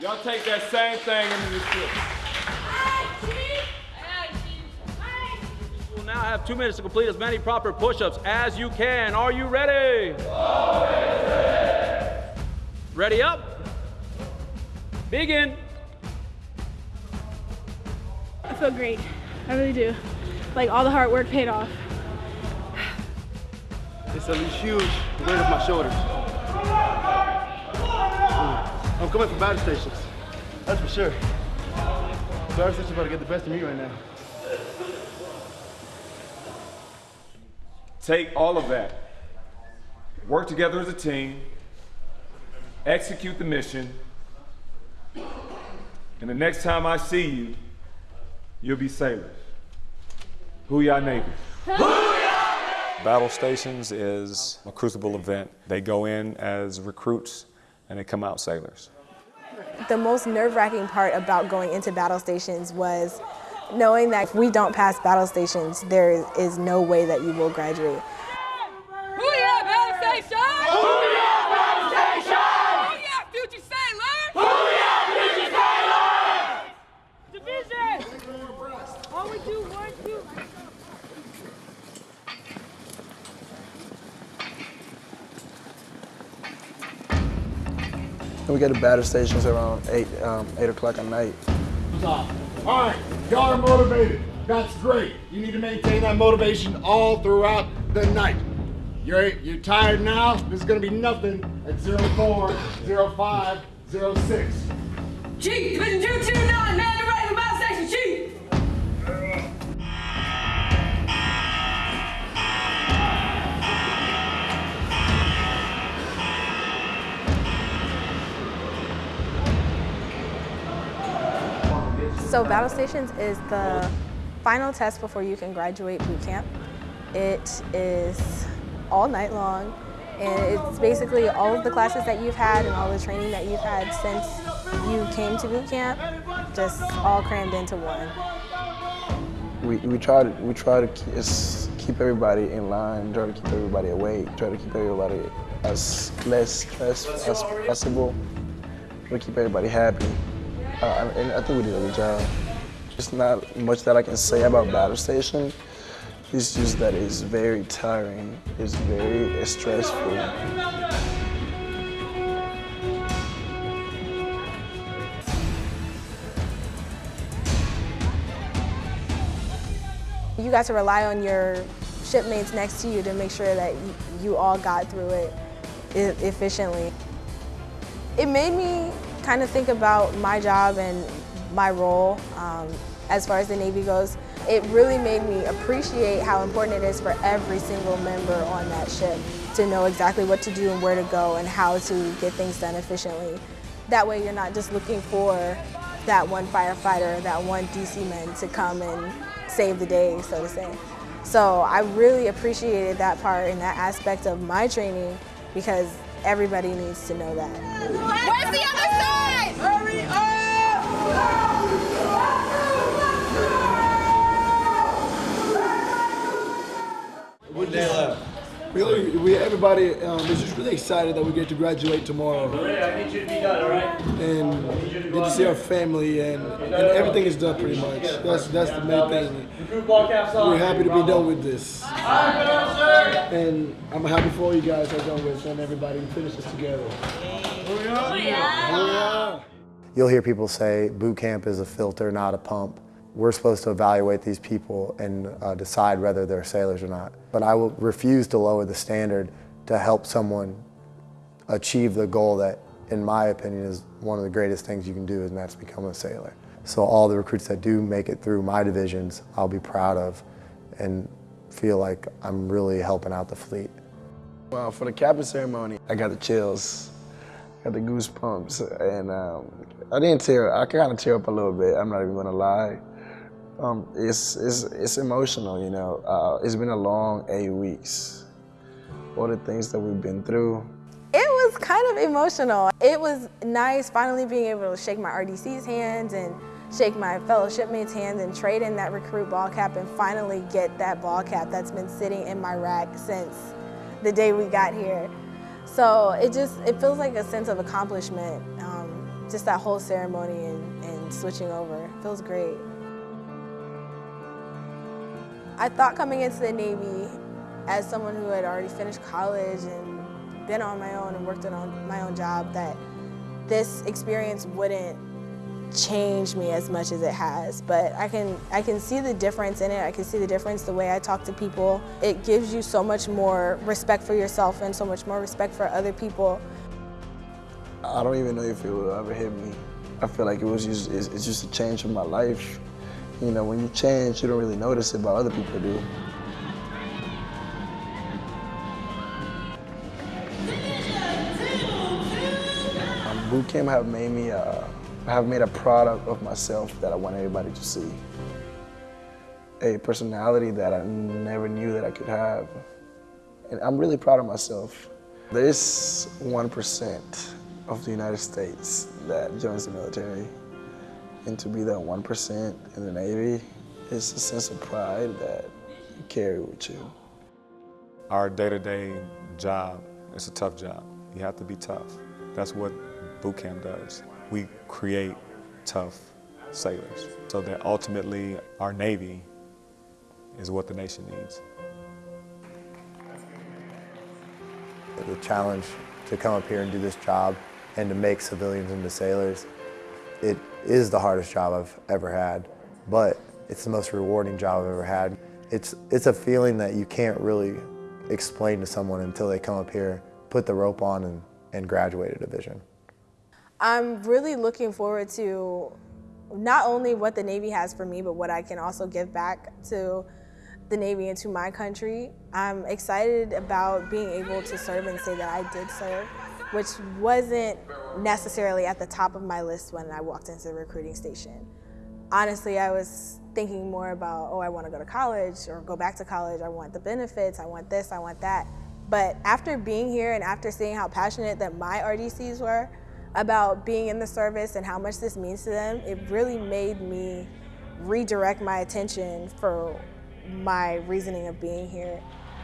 Y'all take that same thing into the field. You will now have two minutes to complete as many proper push-ups as you can. Are you ready? Ready up? Begin. I feel great. I really do. Like all the hard work paid off. It's a huge weight off my shoulders. I'm coming from battle stations. That's for sure. Battle stations about to get the best of me right now. Take all of that. Work together as a team. Execute the mission. And the next time I see you, you'll be sailors. Hooyah Navy. Battle Stations is a crucible event. They go in as recruits and they come out sailors. The most nerve-wracking part about going into battle stations was knowing that if we don't pass battle stations, there is no way that you will graduate. Hooyah, Battle Station! Hooyah, Battle Station! Hooyah, future sailor! Hooyah, future sailor! Division! All we do, one, two. We get to battle stations around 8, um, 8 o'clock at night. All right, y'all are motivated. That's great. You need to maintain that motivation all throughout the night. You're, you're tired now? This is gonna be nothing at 04, 05, 06. Chief, Division 229, man, you're ready for Battle Station, Chief! So battle stations is the final test before you can graduate boot camp. It is all night long and it's basically all of the classes that you've had and all the training that you've had since you came to boot camp just all crammed into one. We, we try to we try to keep, everybody in line, try to keep everybody awake, try to keep everybody as less stressed as possible, try to keep everybody happy. Uh, and I think we did a good job. Just not much that I can say about battle station. It's just that it's very tiring. It's very stressful. You got to rely on your shipmates next to you to make sure that you, all got through it efficiently. It made me kind of think about my job and my role um, as far as the Navy goes. It really made me appreciate how important it is for every single member on that ship to know exactly what to do and where to go and how to get things done efficiently. That way you're not just looking for that one firefighter, that one DC man to come and save the day, so to say. So I really appreciated that part and that aspect of my training because everybody needs to know that. Where's the other side? Hurry One day left. We, we everybody um, is just really excited that we get to graduate tomorrow. I need you to be done, all right? and get to see our family and, and everything is done pretty much. That's that's the main thing. Recruit caps on. We're happy to be done with this. And I'm happy for all you guys are done with and everybody we finish this together. Hooyah. You'll hear people say boot camp is a filter, not a pump. We're supposed to evaluate these people and uh, decide whether they're sailors or not. But I will refuse to lower the standard to help someone achieve the goal that, in my opinion, is one of the greatest things you can do, and that's become a sailor. So all the recruits that do make it through my divisions, I'll be proud of and feel like I'm really helping out the fleet. Well, for the capping ceremony, I got the chills, I got the goosebumps, and um, I didn't tear. I kind of tear up a little bit. I'm not even gonna lie. Um, it's it's it's emotional, you know. Uh, it's been a long eight weeks. All the things that we've been through. It was kind of emotional. It was nice finally being able to shake my RDC's hands and shake my fellow shipmates' hands and trade in that recruit ball cap and finally get that ball cap that's been sitting in my rack since the day we got here. So it just, it feels like a sense of accomplishment um, just that whole ceremony and, and switching over feels great. I thought coming into the Navy as someone who had already finished college and been on my own and worked on my own job that this experience wouldn't change me as much as it has. But I can I can see the difference in it. I can see the difference the way I talk to people. It gives you so much more respect for yourself and so much more respect for other people. I don't even know if it will ever hit me. I feel like it was just it's, it's just a change in my life you know when you change you don't really notice it but other people do um, boot camp have made me uh, have made a product of myself that I want everybody to see. A personality that I never knew that I could have. And I'm really proud of myself. There's 1% of the United States that joins the military. And to be that 1% in the Navy is a sense of pride that you carry with you. Our day-to-day job is a tough job. You have to be tough. That's what boot camp does. We create tough sailors so that ultimately our Navy is what the nation needs. The challenge to come up here and do this job and to make civilians into sailors, it is the hardest job I've ever had, but it's the most rewarding job I've ever had. It's, it's a feeling that you can't really explain to someone until they come up here, put the rope on, and, and graduate a division. I'm really looking forward to not only what the Navy has for me, but what I can also give back to the Navy and to my country. I'm excited about being able to serve and say that I did serve, which wasn't necessarily at the top of my list when I walked into the recruiting station. Honestly, I was thinking more about, oh, I want to go to college or go back to college. I want the benefits. I want this. I want that. But after being here and after seeing how passionate that my RDCs were, about being in the service and how much this means to them, it really made me redirect my attention for my reasoning of being here.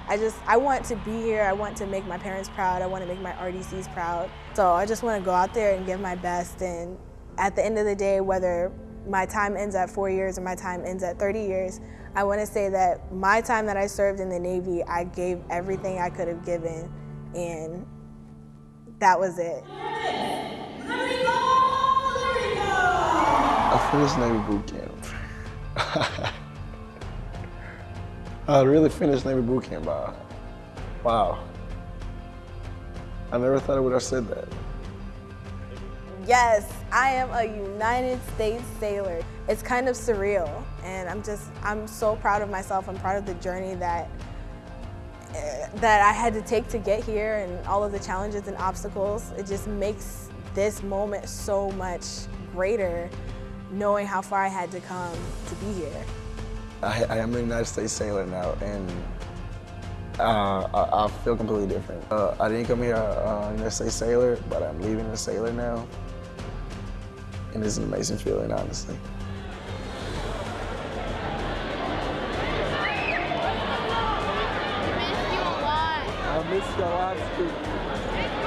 I just, I want to be here. I want to make my parents proud. I want to make my RDCs proud. So I just want to go out there and give my best. And at the end of the day, whether my time ends at four years or my time ends at 30 years, I want to say that my time that I served in the Navy, I gave everything I could have given. And that was it. I finished Navy boot camp. I really finished Navy boot camp. Wow. wow. I never thought I would have said that. Yes, I am a United States sailor. It's kind of surreal, and I'm just, I'm so proud of myself. I'm proud of the journey that eh, that I had to take to get here and all of the challenges and obstacles. It just makes this moment so much greater knowing how far I had to come to be here. I, I am a United States sailor now and uh, I, I, feel completely different. Uh, I didn't come here uh, United States sailor, but I'm leaving a sailor now. And it's an amazing feeling, honestly. I miss you a lot, Steve.